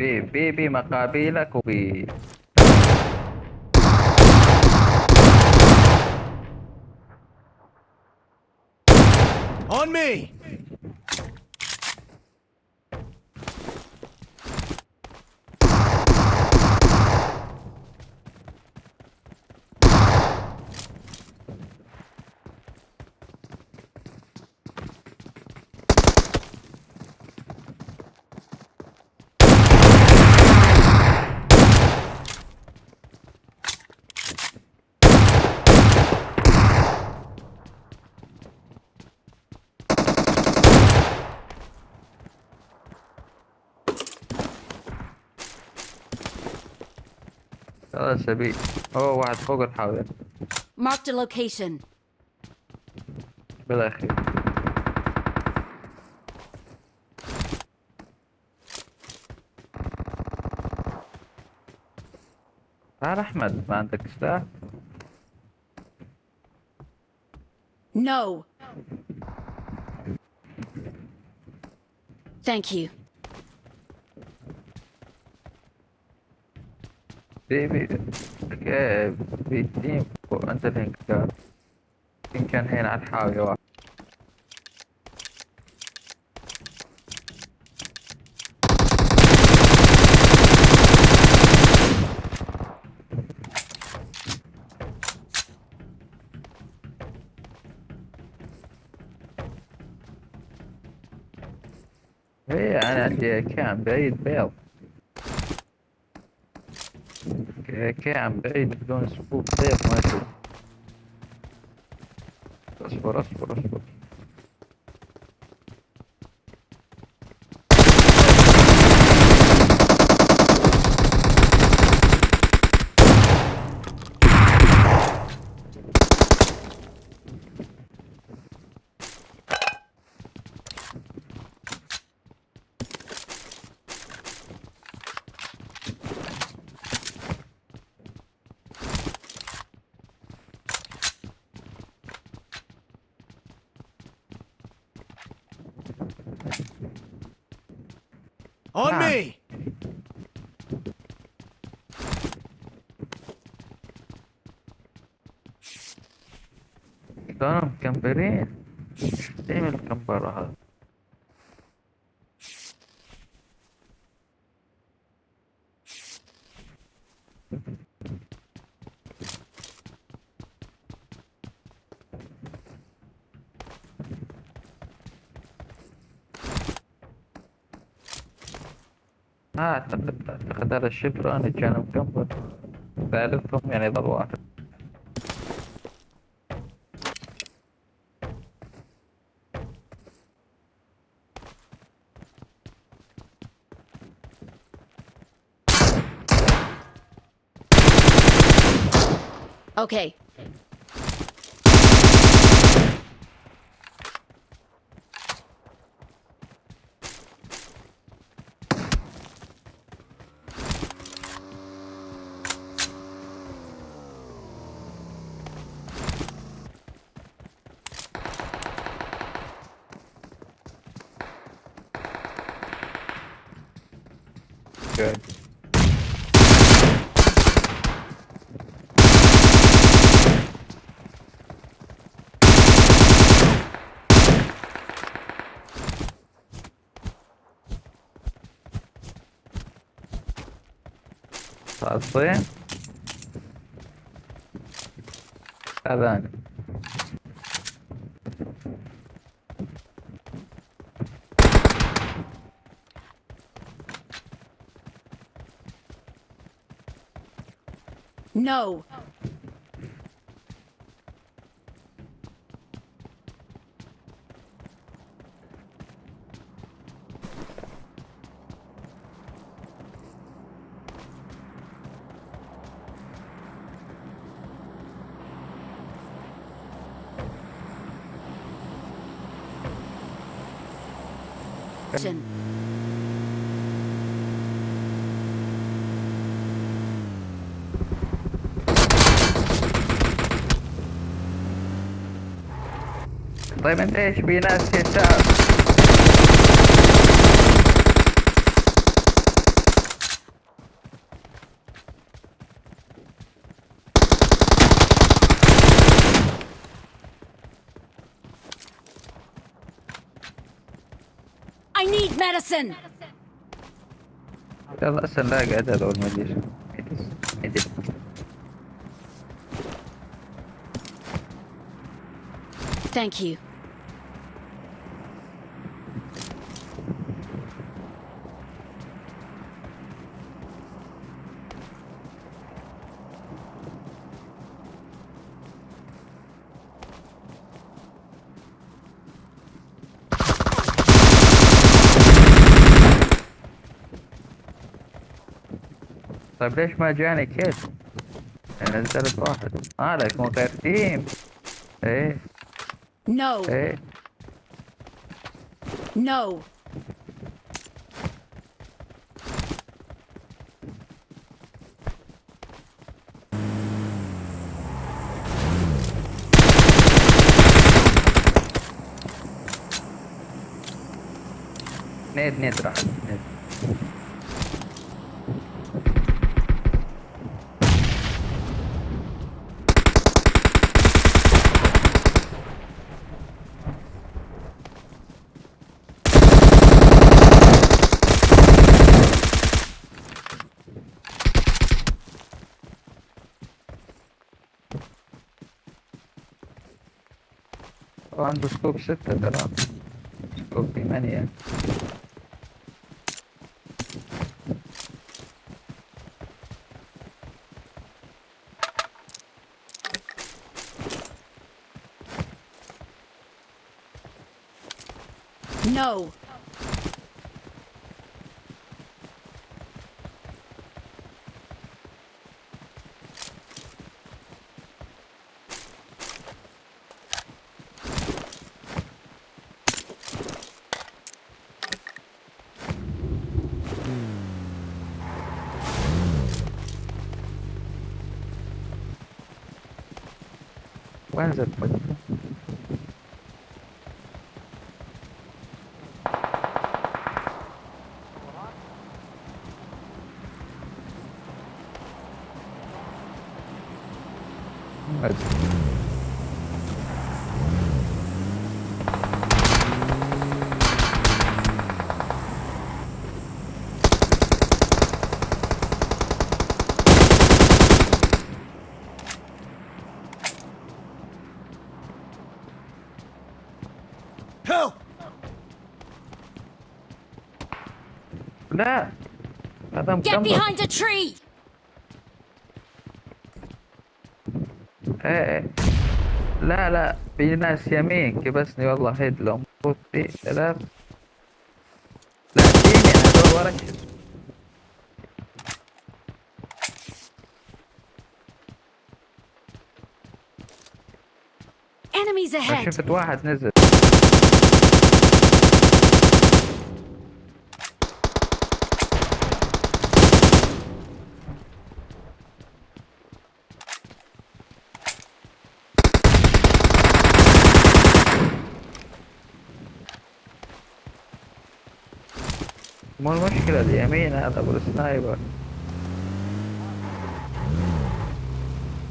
Makabila. On me! خلاص ابي اوه واحد فوق الحاوية Marked a location. بالاخير تعال احمد ما عندك سلاح No. Thank you. بي بي كيف بي تيم انت الحين كان كان هنا على الحاوية واحد ايه انا عندي كام بعيد بيض الكي عن بعيد بدون سبوب. طيب، سيف ما يشوف اصبر اصبر اصبر. On me! كانوا مكمبرين إيه الكمبرة هذا أعتقد أعتقد هذا الشبران الجانب كمبر ثالثهم يعني ضل واحد. Okay, good. Tatlı. Kazan. No. Action. Clemente Espinas que. I need medicine. يلا هسه نلاقي عدد اول ما Thank you. Sabrești magiane, kid. Ele zero porra. Para, com o team. Ei. No. Hey. No. Ned, Ned, Ned. نيد عنده سكوب ستة ترى سكوب ثمانية No. Where is it? Wait. لا هذا Get مكمل behind a tree. إيه لا لا. في ناس يمين كبسني والله هيد لو مفروض في ثلاث لا فيني هذول ورا. كده. Enemies ahead. شفت واحد نزل. ما المشكلة اليمين هذا؟ ابو السنايبر